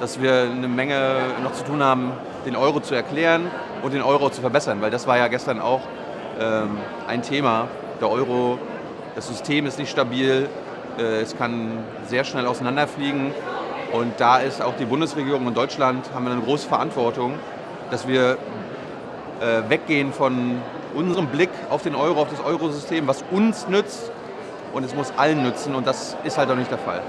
dass wir eine Menge noch zu tun haben, den Euro zu erklären und den Euro zu verbessern, weil das war ja gestern auch ähm, ein Thema. Der Euro, das System ist nicht stabil, äh, es kann sehr schnell auseinanderfliegen und da ist auch die Bundesregierung und Deutschland haben wir eine große Verantwortung, dass wir äh, weggehen von unserem Blick auf den Euro, auf das Eurosystem, was uns nützt und es muss allen nützen und das ist halt auch nicht der Fall.